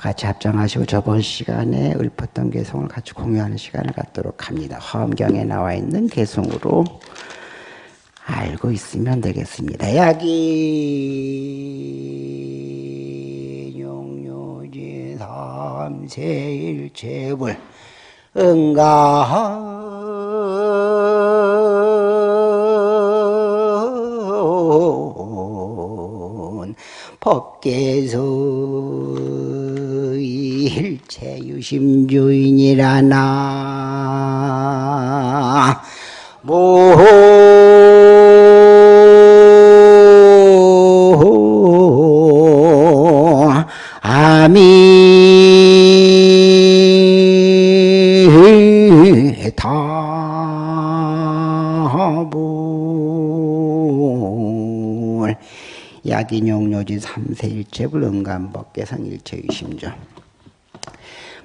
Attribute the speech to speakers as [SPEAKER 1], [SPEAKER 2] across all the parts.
[SPEAKER 1] 같이 합장하시고 저번 시간에 읊었던 개성을 같이 공유하는 시간을 갖도록 합니다. 화엄경에 나와 있는 개성으로 알고 있으면 되겠습니다. 야기 용료지 삼세일체불 응가 법계소 일 체유심주인이라 나. 모. 야기용료지 삼세일체불 응감법계상 일체유심조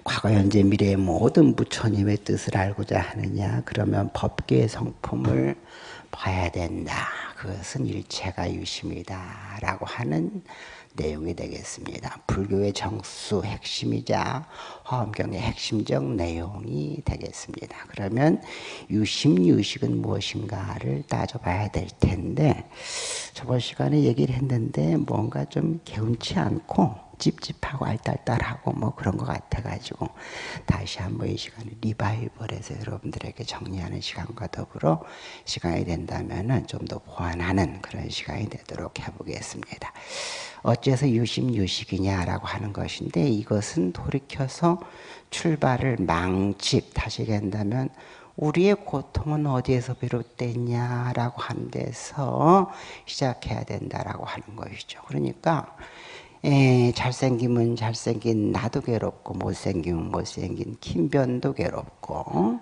[SPEAKER 1] 과거 현재 미래의 모든 부처님의 뜻을 알고자 하느냐 그러면 법계의 성품을 봐야 된다 그것은 일체가 유심이다 라고 하는 내용이 되겠습니다. 불교의 정수 핵심이자 화엄경의 핵심적 내용이 되겠습니다. 그러면 유심, 유식은 무엇인가를 따져봐야 될 텐데 저번 시간에 얘기를 했는데 뭔가 좀 개운치 않고 찝찝하고 알딸딸하고 뭐 그런 것 같아가지고 다시 한번 이 시간에 리바이벌해서 여러분들에게 정리하는 시간과 더불어 시간이 된다면 좀더 보완하는 그런 시간이 되도록 해보겠습니다. 어째서 유심 유식이냐라고 하는 것인데 이것은 돌이켜서 출발을 망집 다시 얘기한다면 우리의 고통은 어디에서 비롯됐냐라고 하는 데서 시작해야 된다라고 하는 것이죠. 그러니까 에, 잘생기면 잘생긴 나도 괴롭고 못생기면 못생긴 김변도 괴롭고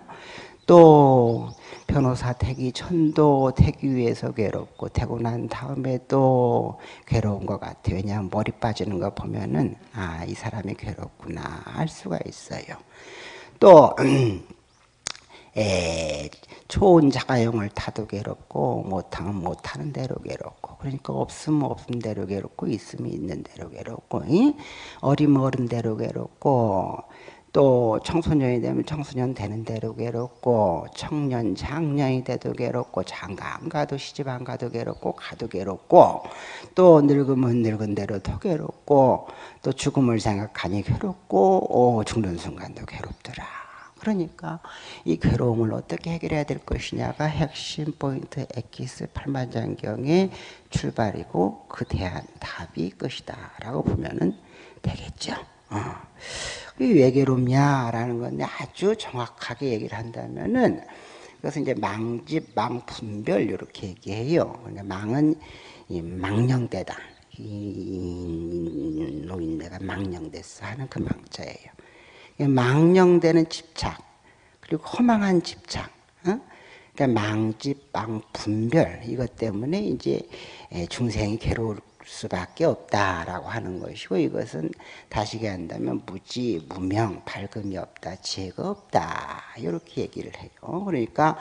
[SPEAKER 1] 또 변호사 택이 천도 택이 위해서 괴롭고 되고 난 다음에 또 괴로운 것 같아요. 왜냐하면 머리 빠지는 거 보면은 아 이 사람이 괴롭구나 알 수가 있어요. 또 에, 좋은 자가용을 타도 괴롭고 못하면 못하는 대로 괴롭고 그러니까 없으면 없은 대로 괴롭고 있으면 있는 대로 괴롭고 어리면 어른 대로 괴롭고 또 청소년이 되면 청소년 되는 대로 괴롭고 청년 장년이 돼도 괴롭고 장가 안 가도 시집 안 가도 괴롭고 가도 괴롭고 또 늙으면 늙은 대로 더 괴롭고 또 죽음을 생각하니 괴롭고 오, 죽는 순간도 괴롭더라. 그러니까 이 괴로움을 어떻게 해결해야 될 것이냐가 핵심 포인트 엑기스 팔만장경의 출발이고 그 대한 답이 것이다 라고 보면 되겠죠. 어. 왜 괴롭냐라는 건데 아주 정확하게 얘기를 한다면은 그것은 이제 망집, 망분별 이렇게 얘기해요. 그러니까 망은 이 망령되다. 이 노인네가 망령됐어 하는 그 망자예요. 망령되는 집착 그리고 허망한 집착. 어? 그러니까 망집, 망분별 이것 때문에 이제 중생이 괴로울 수밖에 없다라고 하는 것이고 이것은 다시 한다면 무지, 무명, 밝음이 없다, 지혜가 없다 이렇게 얘기를 해요. 그러니까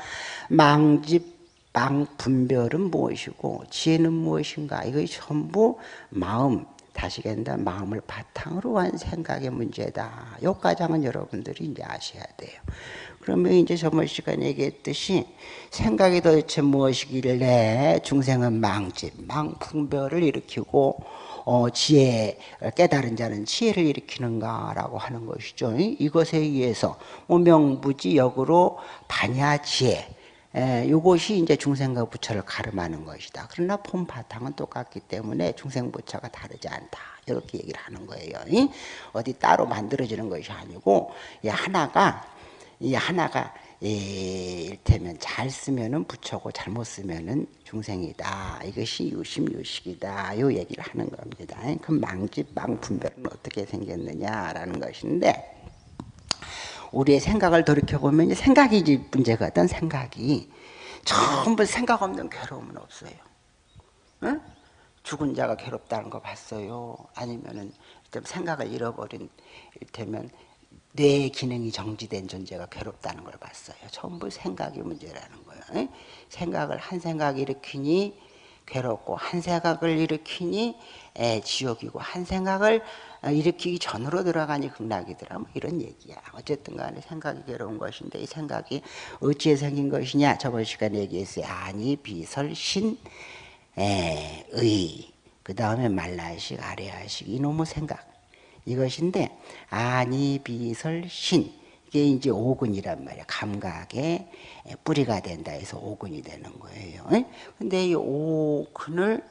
[SPEAKER 1] 망집, 망 분별은 무엇이고 지혜는 무엇인가 이것이 전부 마음, 다시 한다 마음을 바탕으로 한 생각의 문제다. 요까장은 여러분들이 이제 아셔야 돼요. 그러면 이제 저번 시간에 얘기했듯이 생각이 도대체 무엇이길래 중생은 망집, 망풍별을 일으키고 어, 지혜, 깨달은 자는 지혜를 일으키는가라고 하는 것이죠. 이것에 의해서 오명부지 역으로 반야 지혜, 에, 이것이 이제 중생과 부처를 가름하는 것이다. 그러나 본 바탕은 똑같기 때문에 중생 부처가 다르지 않다. 이렇게 얘기를 하는 거예요. 어디 따로 만들어지는 것이 아니고 하나가 이 하나가 일테면 잘 쓰면은 부처고 잘못 쓰면은 중생이다. 이것이 유심유식이다. 요 얘기를 하는 겁니다. 그 망집 망분별은 어떻게 생겼느냐라는 것인데 우리의 생각을 돌이켜 보면 생각이 문제거든. 생각이 전부 생각 없는 괴로움은 없어요. 응? 죽은 자가 괴롭다는 거 봤어요. 아니면은 생각을 잃어버린 일테면 뇌 기능이 정지된 존재가 괴롭다는 걸 봤어요. 전부 생각이 문제라는 거예요. 생각을 한 생각 일으키니 괴롭고 한 생각을 일으키니 에, 지옥이고 한 생각을 아, 일으키기 전으로 들어가니 극락이더라 뭐 이런 얘기야 어쨌든 간에 생각이 괴로운 것인데 이 생각이 어찌에 생긴 것이냐 저번 시간에 얘기했어요 아니 비설신 의, 그 다음에 말라식, 아래하식, 이놈의 생각. 이것인데, 아니, 비설, 신. 이게 이제 오근이란 말이야. 감각의 뿌리가 된다 해서 오근이 되는 거예요. 근데 이 오근을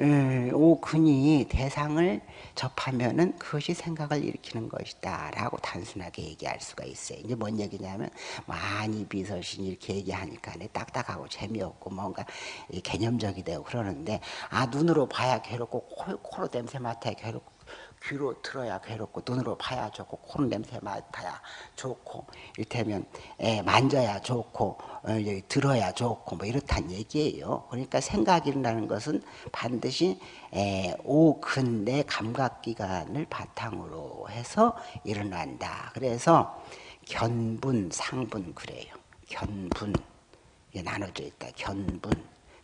[SPEAKER 1] 오근이 대상을 접하면은 그것이 생각을 일으키는 것이다라고 단순하게 얘기할 수가 있어요. 이제 뭔 얘기냐면 많이 비서신 이렇게 얘기하니까 딱딱하고 재미없고 뭔가 개념적이 되고 그러는데 아 눈으로 봐야 괴롭고 코, 코로 냄새 맡아야 괴롭고 귀로 들어야 괴롭고 눈으로 봐야 좋고 코로 냄새 맡아야 좋고 이를테면 에, 만져야 좋고 어, 들어야 좋고 뭐 이렇단 얘기예요. 그러니까 생각이라는 것은 반드시 에, 오근 내 감각기관을 바탕으로 해서 일어난다. 그래서 견분, 상분 그래요. 견분 이게 나눠져 있다. 견분,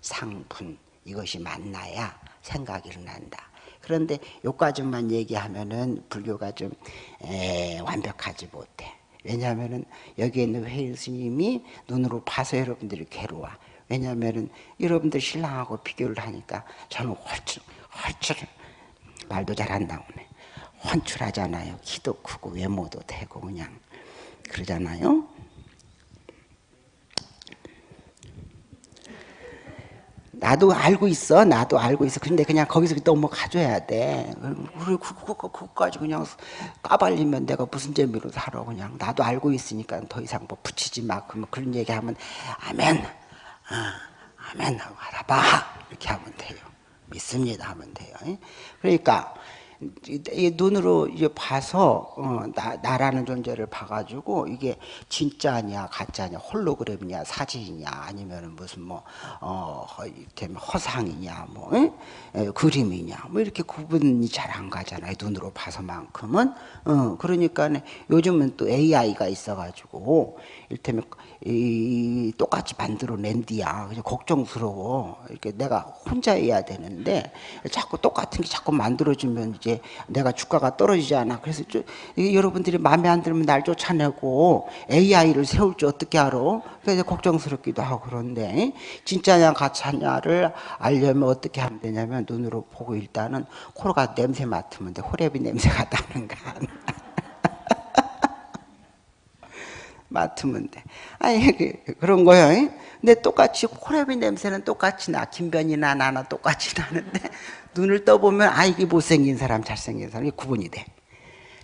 [SPEAKER 1] 상분 이것이 만나야 생각이 일어난다. 그런데 요까지만 얘기하면은 불교가 좀 에, 완벽하지 못해. 왜냐하면은 여기에 있는 회일 스님이 눈으로 봐서 여러분들이 괴로워. 왜냐하면은 여러분들 신랑하고 비교를 하니까 저는 헐출, 헐출 말도 잘 안 나오네. 헌출하잖아요. 키도 크고 외모도 되고 그냥 그러잖아요. 나도 알고 있어. 나도 알고 있어. 근데 그냥 거기서 넘어가줘야 돼. 그리고 그거까지 그냥 까발리면 내가 무슨 재미로 살아. 그냥 나도 알고 있으니까 더 이상 뭐 붙이지 마. 그러면 그런 얘기하면 아멘. 어, 아멘 알아봐. 이렇게 하면 돼요. 믿습니다 하면 돼요. 그러니까 이 눈으로 이제 봐서 어, 나, 나라는 존재를 봐가지고 이게 진짜냐 가짜냐 홀로그램이냐 사진이냐 아니면 무슨 뭐 어, 허상이냐 뭐 에? 그림이냐 뭐 이렇게 구분이 잘 안 가잖아요 눈으로 봐서만큼은 어, 그러니까 요즘은 또 AI가 있어가지고 일테면 이, 똑같이 만들어낸 뒤야. 그냥 걱정스러워. 이렇게 내가 혼자 해야 되는데 자꾸 똑같은 게 자꾸 만들어주면 이제 내가 주가가 떨어지지 않아. 그래서 저, 여러분들이 마음에 안 들면 날 쫓아내고 AI를 세울지 어떻게 알아? 그래서 걱정스럽기도 하고 그런데 진짜냐 가짜냐를 알려면 어떻게 하면 되냐면 눈으로 보고 일단은 코로가 냄새 맡으면 돼. 호랩이 냄새가 나는가 맡으면 돼. 아니 그, 그런 거요. 근데 똑같이 코레비 냄새는 똑같이 나. 김변이나 나나 똑같이 나는데 눈을 떠보면 아 이게 못생긴 사람 잘생긴 사람이 구분이 돼.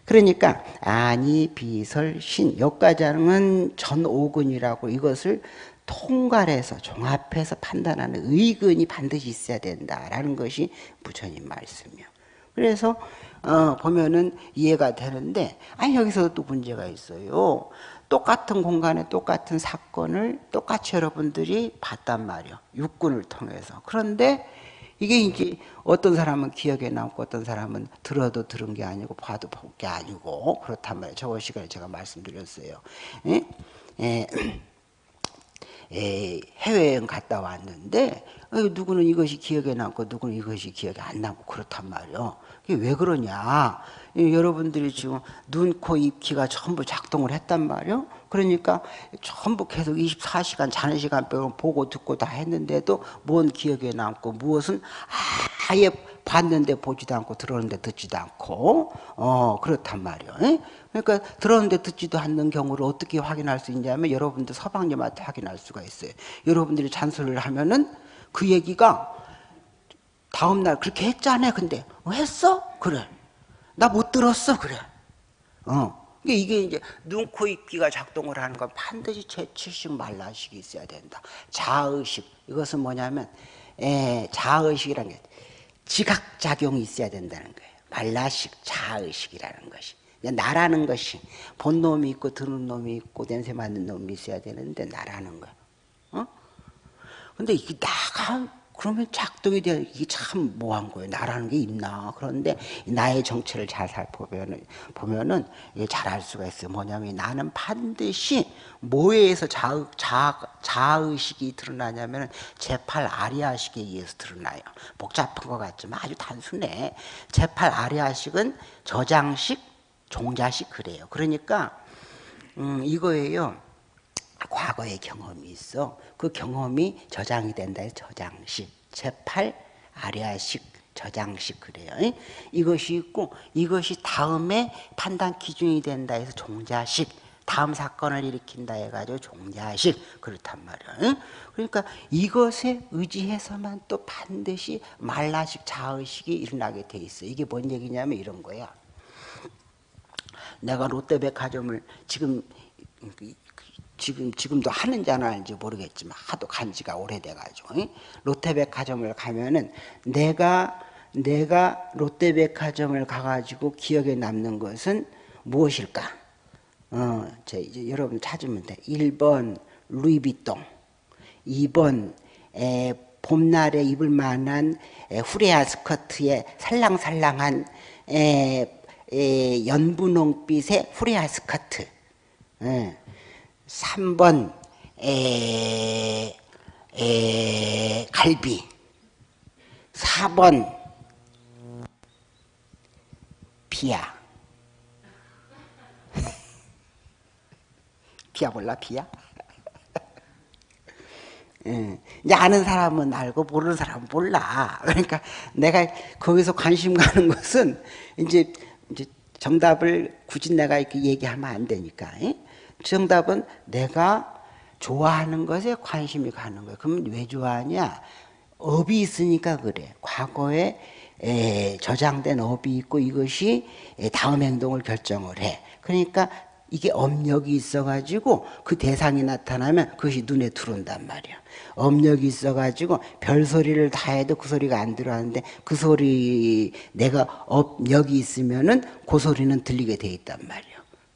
[SPEAKER 1] 그러니까 아니 비설 신 여가장은 전오근이라고 이것을 통괄해서 종합해서 판단하는 의근이 반드시 있어야 된다라는 것이 부처님 말씀이요. 그래서 어, 보면은 이해가 되는데 아니 여기서 또 문제가 있어요. 똑같은 공간에 똑같은 사건을 똑같이 여러분들이 봤단 말이요. 육군을 통해서. 그런데 이게 이제 어떤 사람은 기억에 남고 어떤 사람은 들어도 들은 게 아니고 봐도 본 게 아니고 그렇단 말이에요. 저번 시간에 제가 말씀드렸어요. 예? 예. 에, 해외여행 갔다 왔는데 어, 누구는 이것이 기억에 남고 누구는 이것이 기억에 안 나고 그렇단 말이에요. 왜 그러냐? 여러분들이 지금 눈, 코, 입, 귀가 전부 작동을 했단 말이에요. 그러니까 전부 계속 24시간 자는 시간 빼고 보고 듣고 다 했는데도 뭔 기억에 남고 무엇은 아예 봤는데 보지도 않고 들었는데 듣지도 않고 어 그렇단 말이에요. 그러니까 들었는데 듣지도 않는 경우를 어떻게 확인할 수 있냐면 여러분들 서방님한테 확인할 수가 있어요. 여러분들이 잔소리를 하면은 그 얘기가 다음날 그렇게 했잖아. 근데 어, 했어? 그래. 나 못 들었어. 그래. 어. 이게 이제 눈, 코, 입, 귀가 작동을 하는 건 반드시 제7식 말라식이 있어야 된다. 자의식. 이것은 뭐냐면, 에, 자의식이라는 게 지각작용이 있어야 된다는 거예요. 말라식, 자의식이라는 것이. 나라는 것이 본 놈이 있고 드는 놈이 있고 냄새 맡는 놈이 있어야 되는데 나라는 거야. 어? 근데 이게 나가 그러면 작동이 돼 이게 참 뭐한 거예요. 나라는 게 있나. 그런데 나의 정체를 잘 살펴보면은 보면은 잘알 수가 있어요. 뭐냐면 나는 반드시 뭐에서 자의, 자, 자의식이 드러나냐면 제8 아리아식에 의해서 드러나요. 복잡한 것 같지만 아주 단순해. 제8 아리아식은 저장식, 종자식 그래요. 그러니까 음, 이거예요. 과거의 경험이 있어. 그 경험이 저장이 된다 해서 저장식. 제8 아리아식 저장식 그래요. 이것이 있고 이것이 다음에 판단 기준이 된다 해서 종자식. 다음 사건을 일으킨다 해가지고 종자식 그렇단 말이야. 그러니까 이것에 의지해서만 또 반드시 말라식 자의식이 일어나게 돼 있어. 이게 뭔 얘기냐면 이런 거야. 내가 롯데백화점을 지금 지금 지금도 하는지 안 하는지 모르겠지만 하도 간 지가 오래돼가지고 롯데백화점을 가면은 내가 내가 롯데백화점을 가가지고 기억에 남는 것은 무엇일까? 어, 제 이제 여러분 찾으면 돼. 1번 루이비통, 2번 에, 봄날에 입을 만한 에, 후레아 스커트의 살랑살랑한 에, 에, 연분홍빛의 후레아 스커트. 에. 3번 에, 에, 갈비 4번 비야 비야 몰라 비야? 예. 이제 아는 사람은 알고 모르는 사람은 몰라. 그러니까 내가 거기서 관심 가는 것은 이제 이제 정답을 굳이 내가 이렇게 얘기하면 안 되니까. 예? 정답은 내가 좋아하는 것에 관심이 가는 거예요. 그러면 왜 좋아하냐? 업이 있으니까 그래. 과거에 에, 저장된 업이 있고 이것이 다음 행동을 결정을 해. 그러니까 이게 업력이 있어가지고 그 대상이 나타나면 그것이 눈에 들어온단 말이야. 업력이 있어가지고 별 소리를 다 해도 그 소리가 안 들어왔는데 그 소리 내가 업력이 있으면은 그 소리는 들리게 돼 있단 말이야.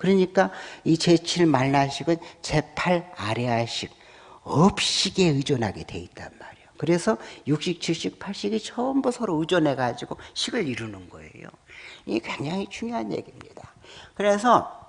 [SPEAKER 1] 그러니까 이 제7 말라식은 제8 아레아식, 업식에 의존하게 돼 있단 말이에요. 그래서 육식, 칠식, 팔식이 전부 서로 의존해 가지고 식을 이루는 거예요. 이게 굉장히 중요한 얘기입니다. 그래서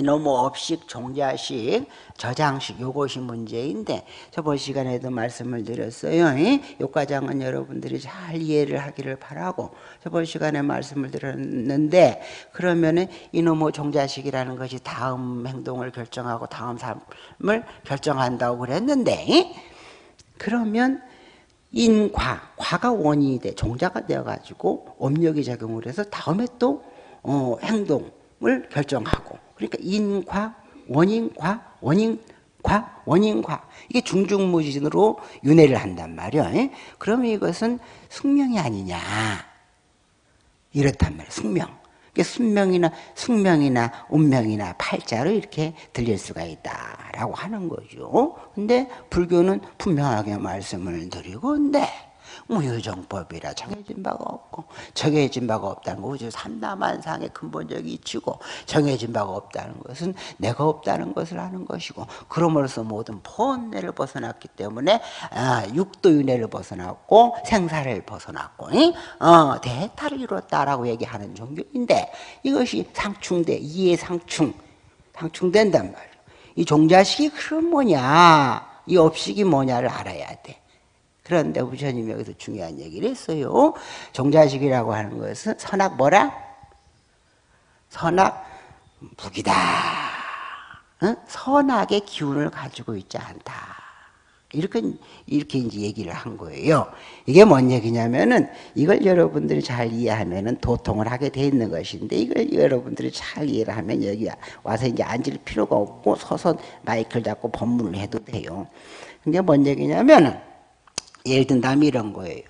[SPEAKER 1] 너무 업식, 종자식, 저장식 요것이 문제인데 저번 시간에도 말씀을 드렸어요. 이 과정은 여러분들이 잘 이해를 하기를 바라고 저번 시간에 말씀을 드렸는데 그러면은 이놈의 종자식이라는 것이 다음 행동을 결정하고 다음 삶을 결정한다고 그랬는데 그러면 인과, 과가 원인이 돼 종자가 되어가지고 업력이 작용을 해서 다음에 또 어, 행동 을 결정하고 그러니까 인과, 원인과, 원인 과, 원인과 이게 중중무진으로 윤회를 한단 말이야. 그러면 이것은 숙명이 아니냐 이렇단 말이야. 숙명. 숙명이나 숙명이나 운명이나 팔자로 이렇게 들릴 수가 있다라고 하는 거죠. 근데 불교는 분명하게 말씀을 드리고 근데 무유정법이라 정해진 바가 없고 정해진 바가 없다는 거. 우주 삼다만상의 근본적인 이치고 정해진 바가 없다는 것은 내가 없다는 것을 아는 것이고 그럼으로써 모든 본내를 벗어났기 때문에 아, 육도윤회를 벗어났고 생사를 벗어났고 어, 대타를 이뤘다라고 얘기하는 종교인데 이것이 상충돼 이해 상충 상충된단 말이에요 이 종자식이 그럼 뭐냐? 이 업식이 뭐냐를 알아야 돼 그런데 부처님이 여기서 중요한 얘기를 했어요. 종자식이라고 하는 것은 선악 뭐라? 선악 무기다. 응? 선악의 기운을 가지고 있지 않다. 이렇게, 이렇게 이제 얘기를 한 거예요. 이게 뭔 얘기냐면은 이걸 여러분들이 잘 이해하면은 도통을 하게 돼 있는 것인데 이걸 여러분들이 잘 이해를 하면 여기 와서 이제 앉을 필요가 없고 서서 마이크를 잡고 법문을 해도 돼요. 이게 뭔 얘기냐면은 예를 든다면 이런 거예요.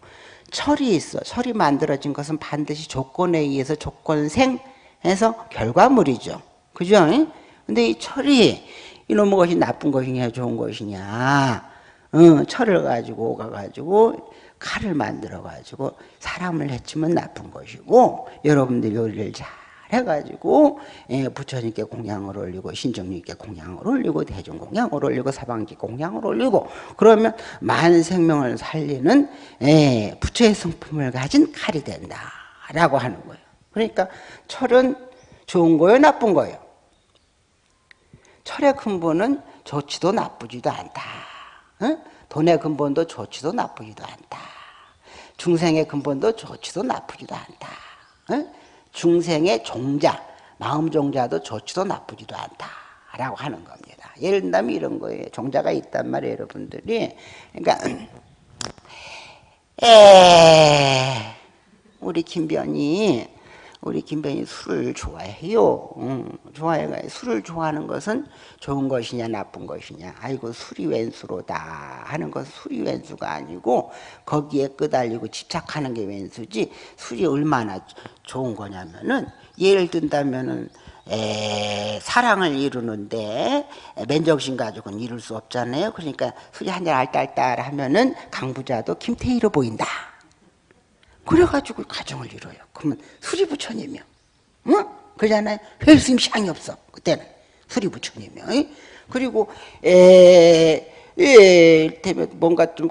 [SPEAKER 1] 철이 있어. 철이 만들어진 것은 반드시 조건에 의해서 조건생해서 결과물이죠. 그죠? 근데 이 철이 이놈의 것이 나쁜 것이냐 좋은 것이냐 어, 철을 가지고 가가지고 칼을 만들어 가지고 사람을 해치면 나쁜 것이고 여러분들 요리를 잘 해가지고 예, 부처님께 공양을 올리고 신정님께 공양을 올리고 대중 공양을 올리고 사방지 공양을 올리고 그러면 만 생명을 살리는 예, 부처의 성품을 가진 칼이 된다라고 하는 거예요. 그러니까 철은 좋은 거예요, 나쁜 거예요. 철의 근본은 좋지도 나쁘지도 않다. 응? 돈의 근본도 좋지도 나쁘지도 않다. 중생의 근본도 좋지도 나쁘지도 않다. 응? 중생의 종자, 마음 종자도 좋지도 나쁘지도 않다라고 하는 겁니다. 예를 들면 이런 거예요. 종자가 있단 말이에요, 여러분들이. 그러니까 에 우리 김변이 우리 김변이 술을 좋아해요. 응, 좋아해가 술을 좋아하는 것은 좋은 것이냐 나쁜 것이냐. 아이고 술이 왼수로다 하는 것은 술이 왼수가 아니고 거기에 끄달리고 집착하는 게 왼수지 술이 얼마나 좋은 거냐면은 예를 든다면은 에, 사랑을 이루는데 맨정신 가지고는 이룰 수 없잖아요. 그러니까 술이 한잔 알딸딸 하면은 강부자도 김태희로 보인다. 그래가지고 가정을 이뤄요. 그러면 수리부처님이요. 응? 그러잖아요. 헬스임 시장이 없어. 그때는. 수리부처님이요. 그리고, 에, 에, 때면 뭔가 좀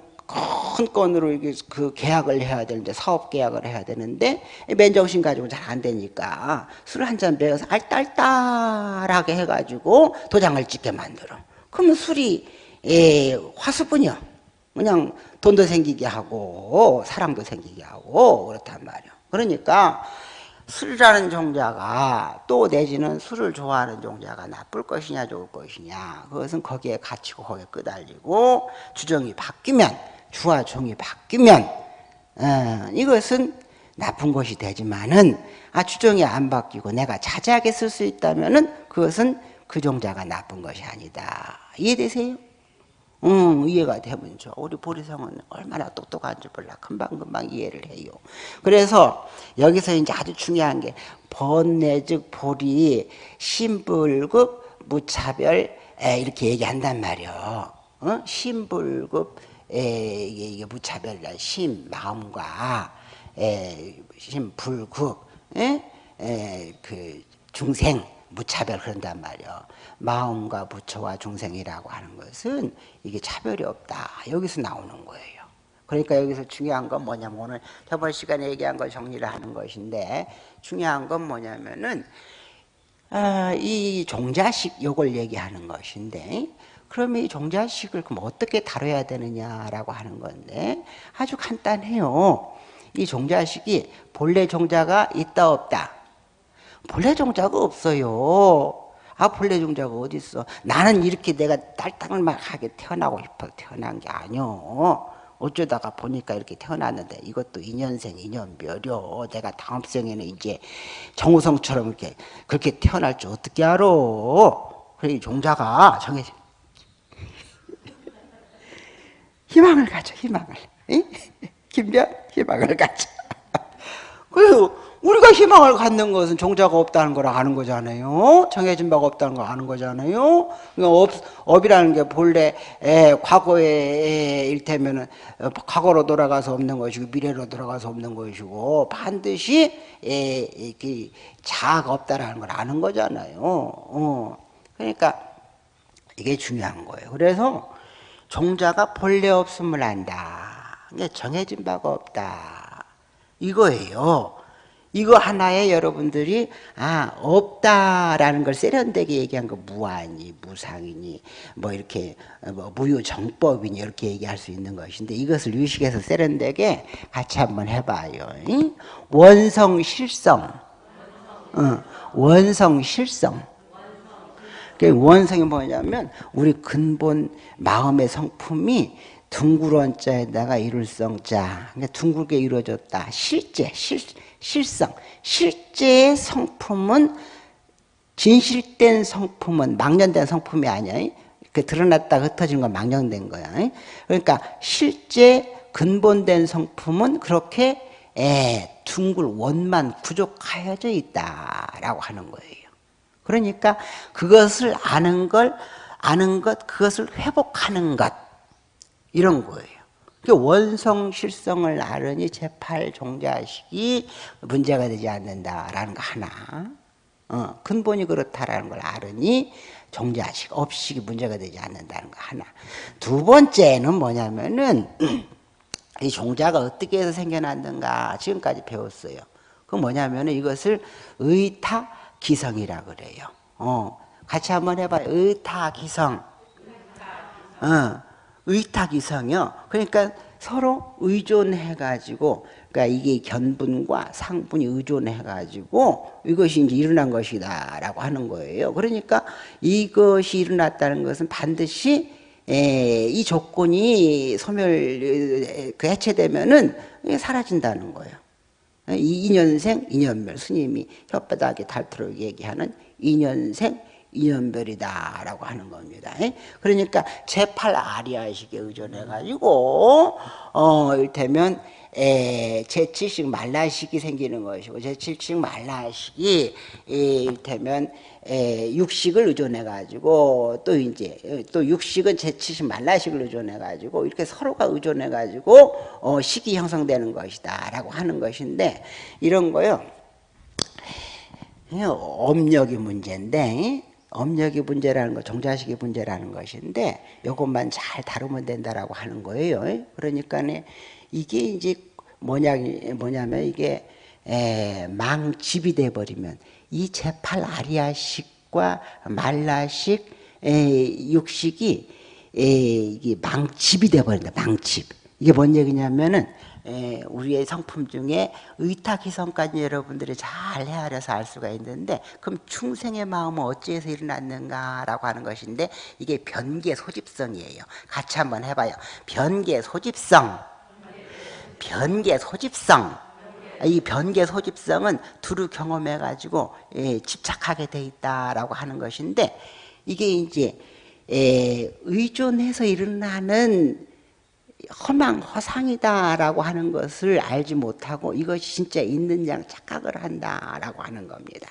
[SPEAKER 1] 큰 건으로 그 계약을 해야 되는데, 사업 계약을 해야 되는데, 맨정신 가지고 잘 안 되니까 술을 한잔 배워서 알딸딸하게 해가지고 도장을 찍게 만들어. 그러면 술이, 에, 화수분이요. 그냥 돈도 생기게 하고 사랑도 생기게 하고 그렇단 말이에요. 그러니까 술이라는 종자가 또 내지는 술을 좋아하는 종자가 나쁠 것이냐 좋을 것이냐 그것은 거기에 갇히고 거기에 끄달리고 주정이 바뀌면 주와 종이 바뀌면 어, 이것은 나쁜 것이 되지만은 아 주정이 안 바뀌고 내가 자제하게 쓸 수 있다면은 그것은 그 종자가 나쁜 것이 아니다 이해되세요? 음, 이해가 되면 좋 우리 보리성은 얼마나 똑똑한지 몰라. 금방금방 이해를 해요. 그래서 여기서 이제 아주 중요한 게 번내 즉 보리 신불급 무차별 에, 이렇게 얘기한단 말이요. 어? 신불급 에, 이게, 이게 무차별이란 신 마음과 에, 신불급 에? 에, 그 중생 무차별 그런단 말이요. 마음과 부처와 중생이라고 하는 것은 이게 차별이 없다. 여기서 나오는 거예요. 그러니까 여기서 중요한 건 뭐냐면 오늘 저번 시간에 얘기한 걸 정리를 하는 것인데 중요한 건 뭐냐면은 아, 이 종자식 요걸 얘기하는 것인데 그러면 이 종자식을 그럼 어떻게 다뤄야 되느냐라고 하는 건데 아주 간단해요. 이 종자식이 본래 종자가 있다 없다 본래 종자가 없어요. 아 본래 종자가 어디 있어? 나는 이렇게 내가 딸딱하게 태어나고 싶어 태어난 게 아니요. 어쩌다가 보니까 이렇게 태어났는데 이것도 인연생 인연멸요. 내가 다음 생에는 이제 정우성처럼 이렇게 그렇게 태어날 줄 어떻게 알아? 그래 종자가 정해져. 희망을 가져 희망을. 김변 희망을 가져. 그리고 우리가 희망을 갖는 것은 종자가 없다는 걸 아는 거잖아요. 정해진 바가 없다는 걸 아는 거잖아요. 그러니까 업, 업이라는 게 본래 에, 과거에 일테면은 어, 과거로 돌아가서 없는 것이고 미래로 돌아가서 없는 것이고 반드시 에, 그 자아가 없다라는 걸 아는 거잖아요. 어. 그러니까 이게 중요한 거예요. 그래서 종자가 본래 없음을 안다. 정해진 바가 없다. 이거예요. 이거 하나에 여러분들이 아 없다라는 걸 세련되게 얘기한 거 무아니 무상이니 뭐 이렇게 뭐 무효정법이니 이렇게 얘기할 수 있는 것인데 이것을 유식에서 세련되게 같이 한번 해봐요. 원성 실성, 어, 원성 실성. 원성이 뭐냐면 우리 근본 마음의 성품이 둥그런 자에다가 이룰 성 자. 그러니까 둥글게 이루어졌다. 실제, 실, 실성. 실제의 성품은 진실된 성품은 망년된 성품이 아니야. 그 드러났다 흩어진 건 망령된 거야. 그러니까 실제 근본된 성품은 그렇게 에, 둥글 원만 부족하여져 있다라고 하는 거예요. 그러니까 그것을 아는 걸 아는 것 그것을 회복하는 것 이런 거예요. 그 원성 실성을 알으니 제8 종자식이 문제가 되지 않는다라는 거 하나. 어, 근본이 그렇다라는 걸 알으니 종자식, 업식이 문제가 되지 않는다는 거 하나. 두 번째는 뭐냐면은 이 종자가 어떻게 해서 생겨났는가 지금까지 배웠어요. 그 뭐냐면 이것을 의타 기성이라 그래요. 어, 같이 한번 해봐요. 의타 기성. 어, 의타기성이요. 그러니까 서로 의존해가지고, 그러니까 이게 견분과 상분이 의존해가지고 이것이 이제 일어난 것이다라고 하는 거예요. 그러니까 이것이 일어났다는 것은 반드시 에, 이 조건이 소멸 그 해체되면은 사라진다는 거예요. 이년생 이년멸 스님이 혓바닥에 닳도록 얘기하는 이년생 이연별이다라고 하는 겁니다. 그러니까 제8 아리아식에 의존해 가지고 어 일테면 에, 제7식 말라식이 생기는 것이고 제7식 말라식이 일테면 에, 육식을 의존해 가지고 또 이제 또 육식은 제7식 말라식을 의존해 가지고 이렇게 서로가 의존해 가지고 어, 식이 형성되는 것이다라고 하는 것인데 이런 거요. 업력이 문제인데 업력이 문제라는 거, 종자식이 문제라는 것인데 이것만 잘 다루면 된다라고 하는 거예요. 그러니까 이게 이제 뭐냐 뭐냐면 이게 에, 망집이 돼 버리면 이 제팔 아리아식과 말라식 에, 육식이 에, 이게 망집이 돼 버린다. 망집. 이게 뭔 얘기냐면은 에, 우리의 성품 중에 의탁희성까지 여러분들이 잘 헤아려서 알 수가 있는데 그럼 충생의 마음은 어찌해서 일어났는가라고 하는 것인데 이게 변계 소집성이에요. 같이 한번 해봐요. 변계 소집성. 변계 소집성. 이 변계 소집성은 두루 경험해 가지고 예, 집착하게 돼 있다라고 하는 것인데 이게 이제 예, 의존해서 일어나는 허망 허상이다라고 하는 것을 알지 못하고 이것이 진짜 있는 양 착각을 한다라고 하는 겁니다.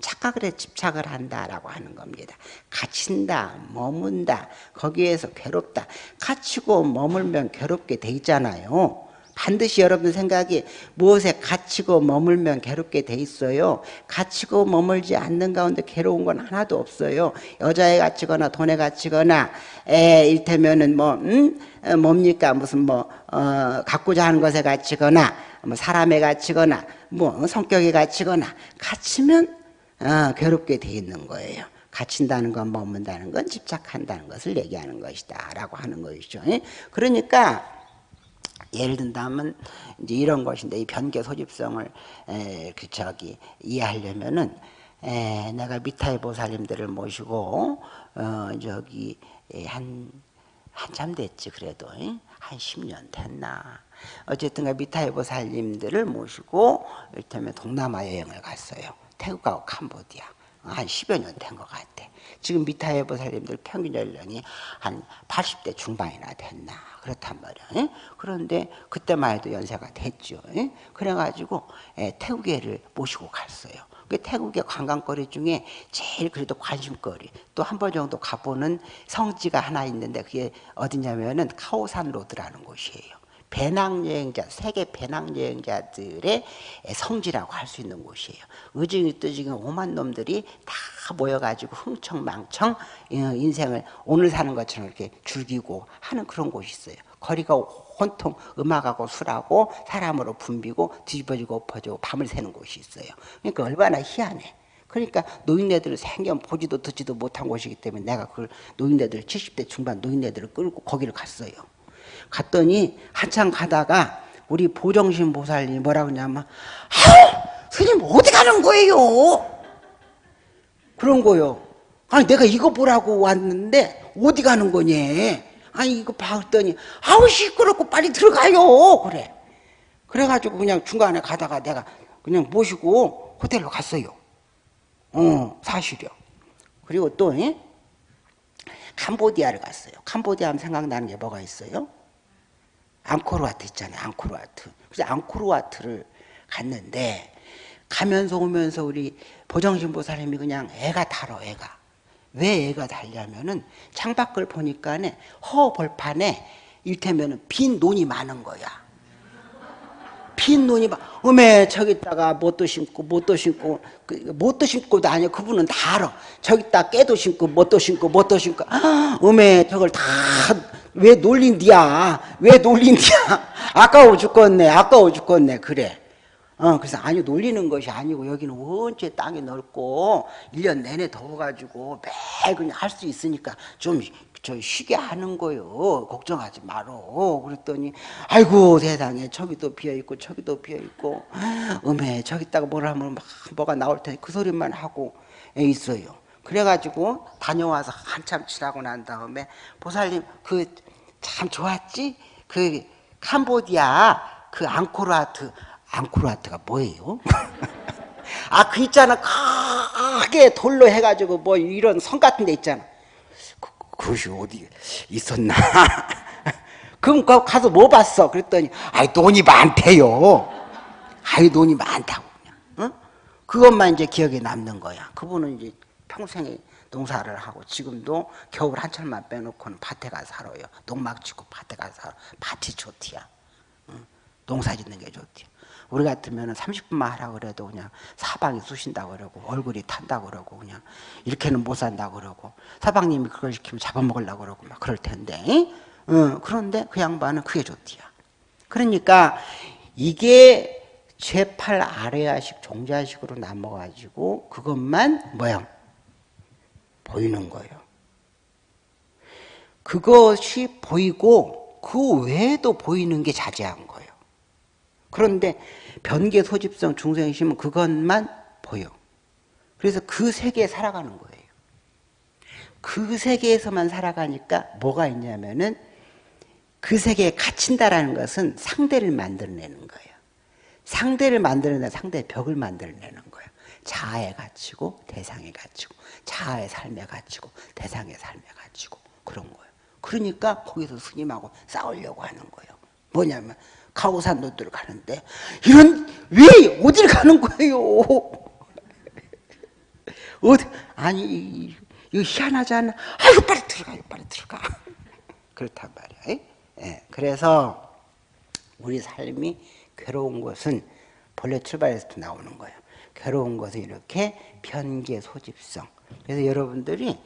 [SPEAKER 1] 착각에 집착을 한다라고 하는 겁니다. 갇힌다, 머문다, 거기에서 괴롭다. 갇히고 머물면 괴롭게 돼 있잖아요. 반드시 여러분 생각이 무엇에 갇히고 머물면 괴롭게 돼 있어요. 갇히고 머물지 않는 가운데 괴로운 건 하나도 없어요. 여자에 갇히거나 돈에 갇히거나 에 일테면은 뭐 음? 어, 뭡니까 무슨 뭐 어, 갖고자 하는 것에 갇히거나 뭐 사람에 갇히거나 뭐 성격에 갇히거나 갇히면 어, 괴롭게 돼 있는 거예요. 갇힌다는 건 머문다는 건 집착한다는 것을 얘기하는 것이다 라고 하는 것이죠. 그러니까 예를 든다면 이제 이런 것인데 이 변계 소집성을 에, 그 저기 이해하려면은 에, 내가 미타의 보살님들을 모시고 어 저기 한 한참 됐지 그래도 한 10년 됐나. 어쨌든가 미타의 보살님들을 모시고 이를테면 동남아 여행을 갔어요. 태국하고 캄보디아. 한 10여 년 된 것 같아 지금 미타의 보살님들 평균 연령이 한 80대 중반이나 됐나 그렇단 말이야. 그런데 그때만 해도 연세가 됐죠. 그래가지고 태국에를 모시고 갔어요. 그 태국의 관광거리 중에 제일 그래도 관심거리 또 한 번 정도 가보는 성지가 하나 있는데 그게 어디냐면은 카오산 로드라는 곳이에요. 배낭여행자, 세계 배낭여행자들의 성지라고 할 수 있는 곳이에요. 의증이 뜨지금 오만 놈들이 다 모여가지고 흥청망청 어, 인생을 오늘 사는 것처럼 이렇게 즐기고 하는 그런 곳이 있어요. 거리가 혼통 음악하고 술하고 사람으로 붐비고 뒤집어지고 엎어지고 밤을 새는 곳이 있어요. 그러니까 얼마나 희한해. 그러니까 노인네들을 생전 보지도 듣지도 못한 곳이기 때문에 내가 그걸 노인네들 70대 중반 노인네들을 끌고 거기를 갔어요. 갔더니 한참 가다가 우리 보정신 보살님 뭐라고 하냐면 아 스님 어디 가는 거예요? 그런 거요. 아니 내가 이거 보라고 왔는데 어디 가는 거니? 아니 이거 봤더니 아우 시끄럽고 빨리 들어가요 그래. 그래가지고 그냥 중간에 가다가 내가 그냥 모시고 호텔로 갔어요. 어 사실이요. 그리고 또 예? 캄보디아를 갔어요. 캄보디아 하면 생각나는 게 뭐가 있어요? 앙코르와트 있잖아요. 앙코르와트. 그래서 앙코르와트를 갔는데 가면서 오면서 우리 보정신보살님이 그냥 애가 달어 애가. 왜 애가 달냐면은 창밖을 보니까 허벌판에 일테면은 빈 논이 많은 거야. 빈 눈이 막 어메 저기다가 못도 심고 못도 심고 그, 못도 심고도 아니야 그분은 다 알아 저기다 깨도 심고 못도 심고 못도 심고 어메 저걸 다 왜 놀린디야 왜 놀린디야 아까워 죽겠네 아까워 죽겠네 그래 어, 그래서 아니 놀리는 것이 아니고 여기는 원체 땅이 넓고 1년 내내 더워가지고 매일 그냥 할 수 있으니까 좀 저 쉬게 하는 거요. 걱정하지 말어. 그랬더니 아이고 세상에 저기도 비어있고 저기도 비어있고 음에 저기다가 뭘 하면 막 뭐가 나올 테니 그 소리만 하고 있어요. 그래가지고 다녀와서 한참 지나고 난 다음에 보살님 그 참 좋았지? 그 캄보디아 그 앙코르와트 앙코르와트가 뭐예요? 아 그 있잖아 크게 돌로 해가지고 뭐 이런 성 같은 데 있잖아 그것이 어디 있었나? 그럼 가서 뭐 봤어? 그랬더니 아이 돈이 많대요. 아이 돈이 많다고 그냥. 어? 그것만 이제 기억에 남는 거야. 그분은 이제 평생에 농사를 하고 지금도 겨울 한철만 빼놓고는 밭에 가서 살아요. 농막 치고 밭에 가서 살아. 밭이 좋디야. 응? 농사 짓는 게 좋디야. 우리 같으면 30분만 하라 그래도 그냥 사방이 쑤신다 그러고 얼굴이 탄다 그러고 그냥 이렇게는 못 산다 그러고 사방님이 그걸 시키면 잡아먹으려고 그러고 막 그럴 텐데 어, 그런데 그 양반은 그게 좋디야 그러니까 이게 제8 아래아식 종자식으로 남아가지고 그것만 뭐야 보이는 거예요 그것이 보이고 그 외에도 보이는 게 자제한 거예요 그런데 변계 소집성 중생심은 그것만 보여. 그래서 그 세계에 살아가는 거예요. 그 세계에서만 살아가니까 뭐가 있냐면은 그 세계에 갇힌다라는 것은 상대를 만들어내는 거예요. 상대를 만들어내 상대의 벽을 만들어내는 거예요. 자아에 갇히고 대상에 갇히고 자아의 삶에 갇히고 대상의 삶에 갇히고 그런 거예요. 그러니까 거기서 스님하고 싸우려고 하는 거예요. 뭐냐면 가오산도들 가는데 이런 왜 어딜 가는 거예요? 어디 아니 이거 희한하지 않아? 아이고 빨리 들어가 빨리 들어가 그렇단 말이야. 예. 그래서 우리 삶이 괴로운 것은 본래 출발에서부터 나오는 거예요. 괴로운 것은 이렇게 변계 소집성. 그래서 여러분들이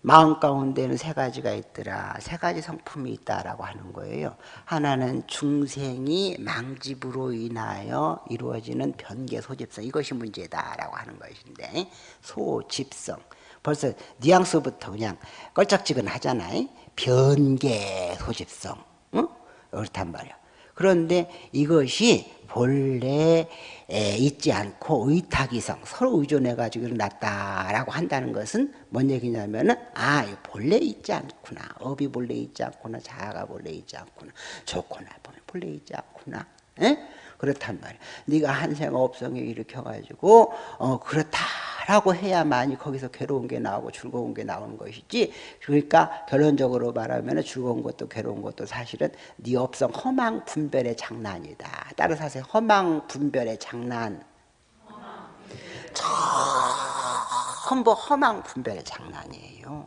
[SPEAKER 1] 마음 가운데는 세 가지가 있더라. 세 가지 성품이 있다라고 하는 거예요. 하나는 중생이 망집으로 인하여 이루어지는 변계 소집성. 이것이 문제다라고 하는 것인데 소집성. 벌써 뉘앙스부터 그냥 껄쩍지근 하잖아요. 변계 소집성. 응? 그렇단 말이야. 그런데 이것이 본래 있지 않고 의탁이성 서로 의존해 가지고 일어났다라고 한다는 것은 뭔 얘기냐면은 아 본래 있지 않구나. 업이 본래 있지 않구나. 자아가 본래 있지 않구나. 좋거나. 본래 있지 않구나. 에? 그렇단 말이야. 네가 한생 업성에 일으켜 가지고 어 그렇다 라고 해야만이 거기서 괴로운 게 나오고 즐거운 게 나오는 것이지. 그러니까 결론적으로 말하면 즐거운 것도 괴로운 것도 사실은 네 업성 허망 분별의 장난이다. 따라서 하세요 허망 분별의 장난. 전부 허망 분별의 장난이에요.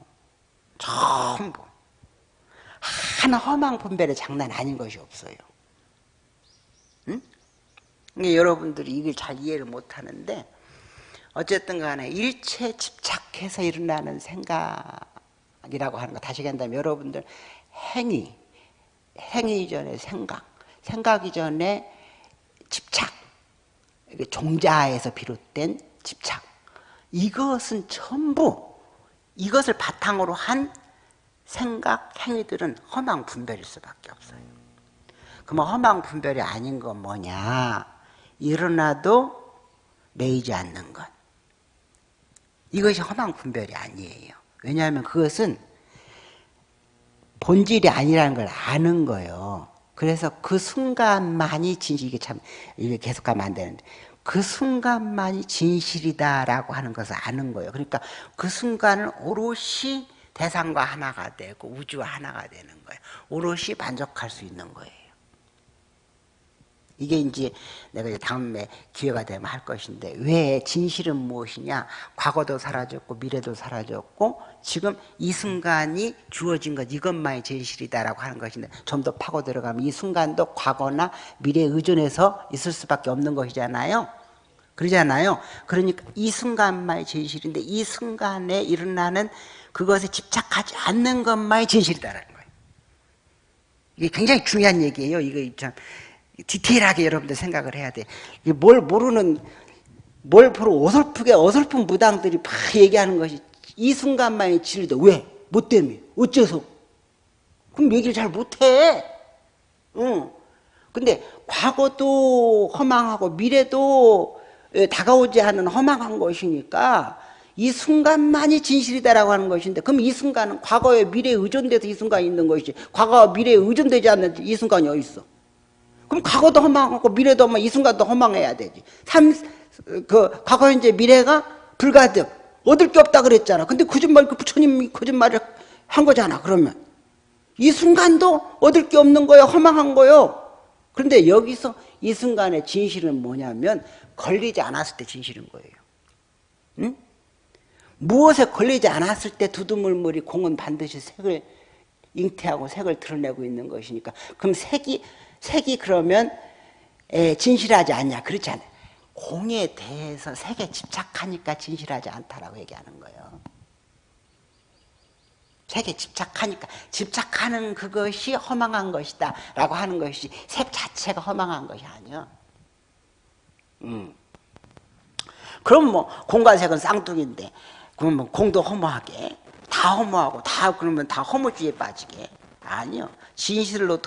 [SPEAKER 1] 전부. 하나 허망 분별의 장난 아닌 것이 없어요. 응? 여러분들이 이걸 잘 이해를 못하는데 어쨌든 간에 일체 집착해서 일어나는 생각이라고 하는 거 다시 얘기한다면 여러분들 행위, 행위 전에 생각, 생각 이전에 집착, 종자에서 비롯된 집착 이것은 전부 이것을 바탕으로 한 생각, 행위들은 허망 분별일 수밖에 없어요. 그럼 허망 분별이 아닌 건 뭐냐? 일어나도 매이지 않는 것. 이것이 허망 분별이 아니에요. 왜냐하면 그것은 본질이 아니라는 걸 아는 거예요. 그래서 그 순간만이 진실, 이게 참, 이게 계속 가면 안 되는데, 그 순간만이 진실이다라고 하는 것을 아는 거예요. 그러니까 그 순간은 오롯이 대상과 하나가 되고 우주와 하나가 되는 거예요. 오롯이 만족할 수 있는 거예요. 이게 이제 내가 이제 다음에 기회가 되면 할 것인데 왜 진실은 무엇이냐? 과거도 사라졌고 미래도 사라졌고 지금 이 순간이 주어진 것 이것만이 진실이다라고 하는 것인데 좀 더 파고 들어가면 이 순간도 과거나 미래에 의존해서 있을 수밖에 없는 것이잖아요. 그러잖아요. 그러니까 이 순간만이 진실인데 이 순간에 일어나는 그것에 집착하지 않는 것만이 진실이다라는 거예요. 이게 굉장히 중요한 얘기예요. 이거 참 디테일하게 여러분들 생각을 해야 돼. 뭘 모르는 뭘 보러 어설프게 어설픈 무당들이 막 얘기하는 것이 이 순간만이 진리다. 왜? 뭐 때문에? 어째서? 그럼 얘기를 잘 못해. 응. 근데 과거도 허망하고 미래도 예, 다가오지 않은 허망한 것이니까 이 순간만이 진실이다라고 하는 것인데 그럼 이 순간은 과거에 미래에 의존돼서 이 순간이 있는 것이지 과거와 미래에 의존되지 않는 이 순간이 어디 있어? 그럼 과거도 허망하고 미래도 허망 이 순간도 허망해야 되지. 삼, 그 과거 현재 미래가 불가득 얻을 게 없다 그랬잖아. 근데 거짓말 그 부처님이 거짓말을 한 거잖아. 그러면 이 순간도 얻을 게 없는 거예요. 허망한 거요. 그런데 여기서 이 순간의 진실은 뭐냐면 걸리지 않았을 때 진실인 거예요. 응? 무엇에 걸리지 않았을 때 두두물물이 공은 반드시 색을 잉태하고 색을 드러내고 있는 것이니까 그럼 색이 색이 그러면 에, 진실하지 않냐 그렇지 않아요. 공에 대해서 색에 집착하니까 진실하지 않다라고 얘기하는 거예요. 색에 집착하니까 집착하는 그것이 허망한 것이다 라고 하는 것이 색 자체가 허망한 것이 아니야. 음. 그럼 뭐 공과 색은 쌍둥이인데 그러면 공도 허무하게 다 허무하고 다 그러면 다 허무주의에 빠지게 아니요 진실로